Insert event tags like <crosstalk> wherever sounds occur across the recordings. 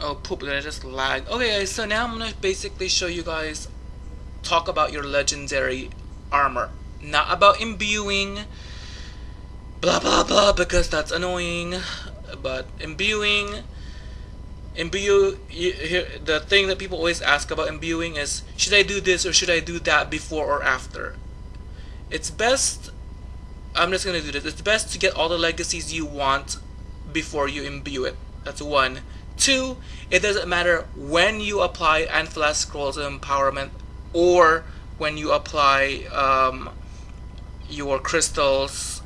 Oh poop, did I just lag? Okay guys, so now I'm gonna basically show you guys talk about your legendary armor. Not about imbuing blah blah blah because that's annoying. But imbuing imbue the thing that people always ask about imbuing is should I do this or should I do that before or after? It's best I'm just gonna do this. It's best to get all the legacies you want before you imbue it. That's one. Two, it doesn't matter when you apply of Empowerment or when you apply um, your crystals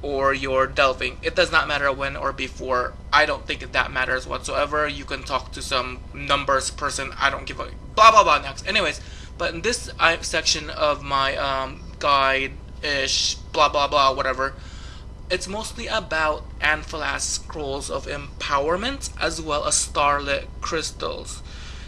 or your delving. It does not matter when or before. I don't think that matters whatsoever. You can talk to some numbers person. I don't give a blah blah blah next. Anyways, but in this uh, section of my um, guide ish blah blah blah whatever it's mostly about Anfalas scrolls of empowerment as well as starlit crystals.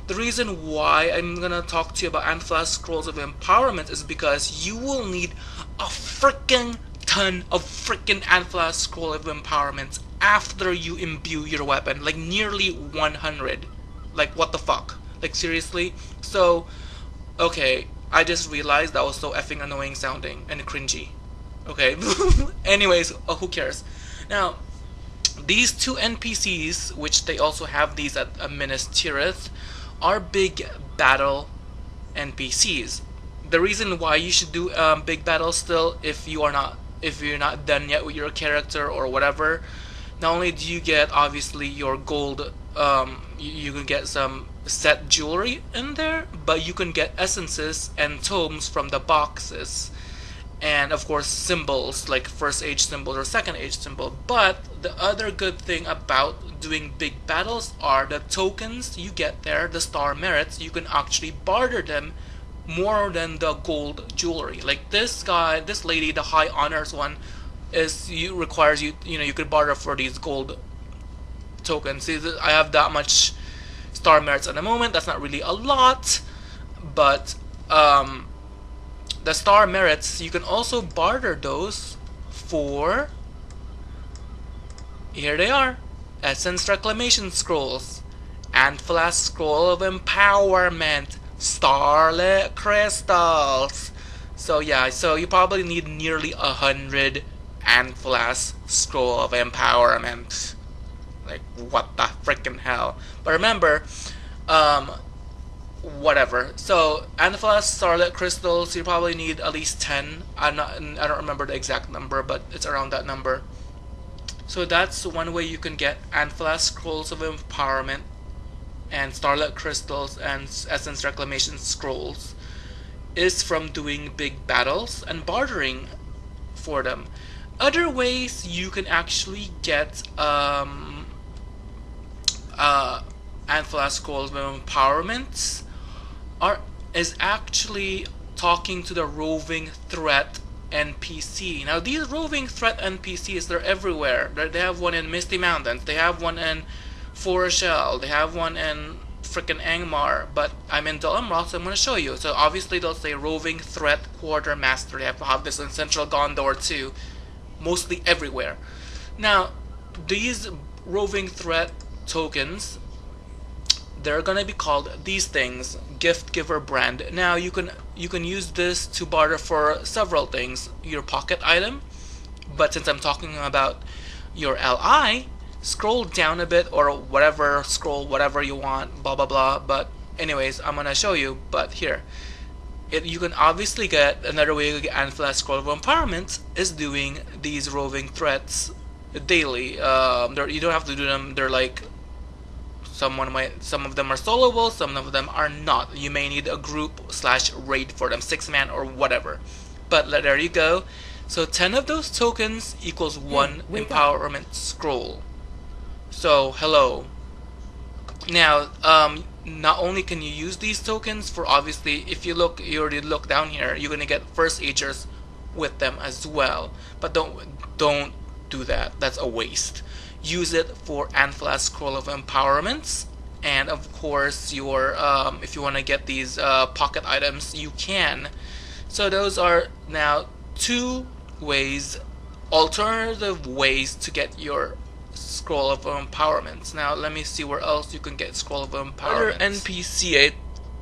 The reason why I'm gonna talk to you about Anfalas scrolls of empowerment is because you will need a freaking ton of freaking Anfalas scroll of empowerment after you imbue your weapon, like nearly 100. Like what the fuck? Like seriously? So, okay, I just realized that was so effing annoying sounding and cringy. Okay. <laughs> Anyways, uh, who cares? Now, these two NPCs, which they also have these at uh, Minas Tirith, are big battle NPCs. The reason why you should do um, big battle still, if you are not if you're not done yet with your character or whatever, not only do you get obviously your gold, um, you, you can get some set jewelry in there, but you can get essences and tomes from the boxes and of course symbols like first age symbol or second age symbol. But the other good thing about doing big battles are the tokens you get there the star merits. You can actually barter them more than the gold jewelry. Like this guy this lady the high honors one is you requires you you know you could barter for these gold tokens. See I have that much star merits at the moment. That's not really a lot but um the star merits, you can also barter those for, here they are, Essence Reclamation Scrolls, Anfalas Scroll of Empowerment, Starlit Crystals. So yeah, so you probably need nearly a hundred Anfalas Scroll of Empowerment. Like, what the freaking hell? But remember, um, whatever. So Anfalas Starlit crystals, you probably need at least ten. I'm not. I don't remember the exact number, but it's around that number. So that's one way you can get Anfalas scrolls of empowerment, and Starlit crystals and Essence reclamation scrolls, is from doing big battles and bartering for them. Other ways you can actually get um, uh, of empowerment are is actually talking to the roving threat NPC. Now these roving threat NPCs, they're everywhere. They're, they have one in Misty Mountains, they have one in Forochel, they have one in freaking Angmar, but I'm in Dol Amroth, so I'm going to show you. So obviously they'll say roving threat quartermaster. They have have this in Central Gondor too, mostly everywhere. Now these roving threat tokens they're gonna be called these things gift giver brand. Now you can you can use this to barter for several things. Your pocket item but since I'm talking about your LI scroll down a bit or whatever scroll whatever you want blah blah blah. But anyways I'm gonna show you but here. It, you can obviously get another way to get Anfalas Scroll of Empowerment is doing these roving threats daily. Um, you don't have to do them. They're like Someone might, some of them are soloable, some of them are not. You may need a group slash raid for them, six man or whatever. But there you go. So 10 of those tokens equals one empowerment up. scroll. So hello. Now, um, not only can you use these tokens for obviously, if you look, you already look down here, you're gonna get first agers with them as well. But don't don't do that. That's a waste use it for Anfalas Scroll of Empowerments and of course your um, if you want to get these uh, pocket items you can so those are now two ways alternative ways to get your scroll of empowerments. Now let me see where else you can get scroll of empowerment. NPC I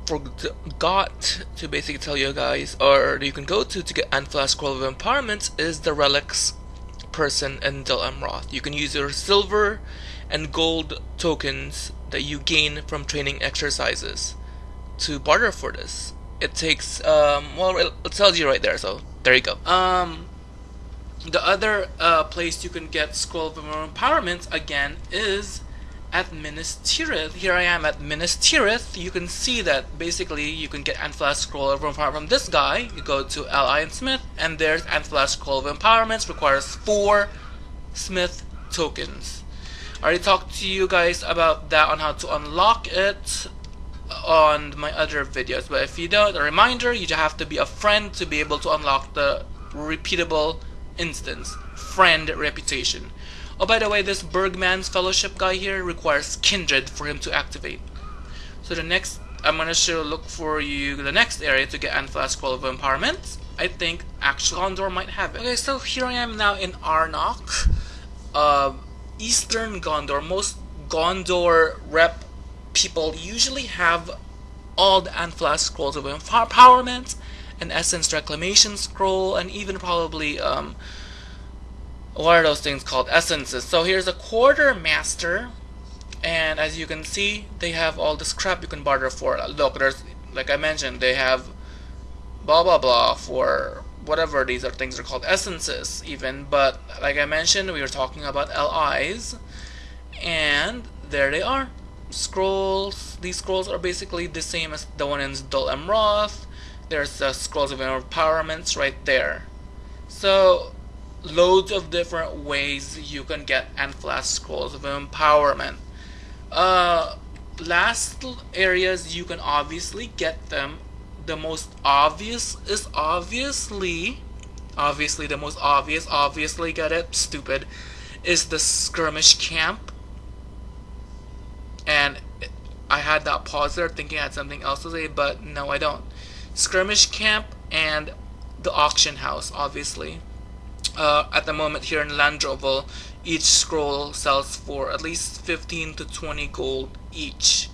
forgot to basically tell you guys, or you can go to to get Anfalas scroll of empowerments is the relics person in Dol Amroth. You can use your silver and gold tokens that you gain from training exercises to barter for this. It takes um, well, it tells you right there. So there you go. Um, the other uh, place you can get Scroll of Empowerment again is at Minas Here I am at Minas You can see that basically you can get Anfalas Scroll of Empowerment from this guy. You go to L.I. and Smith, and there's Anfalas Scroll of Empowerments, Requires four Smith tokens. I already talked to you guys about that on how to unlock it on my other videos. But if you don't, a reminder, you just have to be a friend to be able to unlock the repeatable instance. Friend reputation. Oh, by the way, this Bergman's Fellowship guy here requires Kindred for him to activate. So the next, I'm gonna show, look for you the next area to get Anfalas Scroll of Empowerment. I think actual Gondor might have it. Okay, so here I am now in Arnok. Uh, Eastern Gondor, most Gondor rep people usually have all the Anfalas scrolls of empowerment, an essence reclamation scroll, and even probably um, what are those things called essences. So here's a quartermaster, and as you can see, they have all this crap you can barter for. Look, there's like I mentioned, they have blah blah blah for whatever these are things are called essences even but like I mentioned we were talking about LIs and there they are scrolls these scrolls are basically the same as the one in Dol Amroth there's the scrolls of empowerments right there so loads of different ways you can get Anfalas scrolls of empowerment. Uh last areas you can obviously get them the most obvious is obviously obviously the most obvious obviously get it stupid is the skirmish camp. And I had that pause there thinking I had something else to say but no I don't. Skirmish camp and the auction house obviously uh, at the moment here in Landroval each scroll sells for at least 15 to 20 gold each.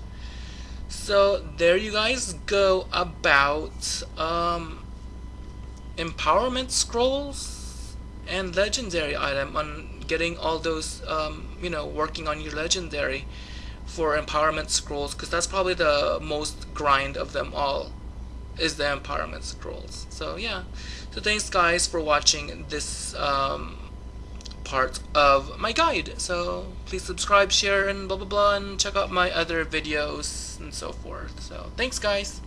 So there you guys go about um, empowerment scrolls and legendary item on getting all those um, you know working on your legendary for empowerment scrolls because that's probably the most grind of them all is the empowerment scrolls so yeah so thanks guys for watching this um, part of my guide. So please subscribe, share, and blah blah blah, and check out my other videos and so forth. So thanks guys.